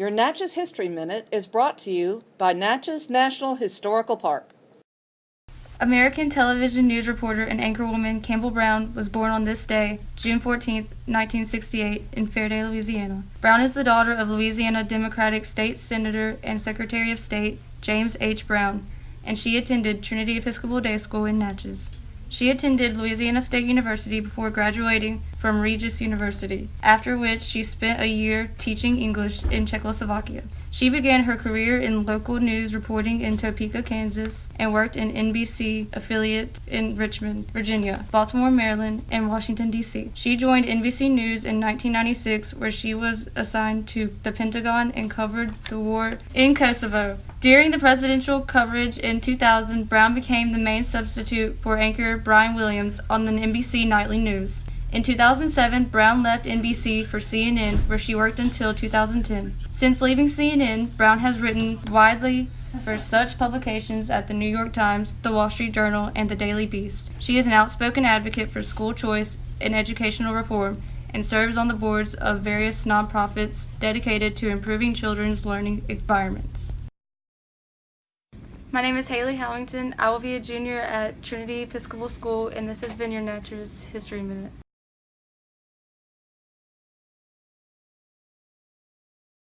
Your Natchez History Minute is brought to you by Natchez National Historical Park. American television news reporter and anchorwoman Campbell Brown was born on this day, June 14, 1968, in Ferriday, Louisiana. Brown is the daughter of Louisiana Democratic State Senator and Secretary of State James H. Brown, and she attended Trinity Episcopal Day School in Natchez. She attended Louisiana State University before graduating from Regis University, after which she spent a year teaching English in Czechoslovakia. She began her career in local news reporting in Topeka, Kansas, and worked in NBC affiliates in Richmond, Virginia, Baltimore, Maryland, and Washington, D.C. She joined NBC News in 1996, where she was assigned to the Pentagon and covered the war in Kosovo. During the presidential coverage in 2000, Brown became the main substitute for anchor Brian Williams on the NBC Nightly News. In 2007, Brown left NBC for CNN, where she worked until 2010. Since leaving CNN, Brown has written widely for such publications as the New York Times, the Wall Street Journal, and the Daily Beast. She is an outspoken advocate for school choice and educational reform and serves on the boards of various nonprofits dedicated to improving children's learning environments. My name is Haley Howington. I will be a junior at Trinity Episcopal School, and this has been your Natchez History Minute.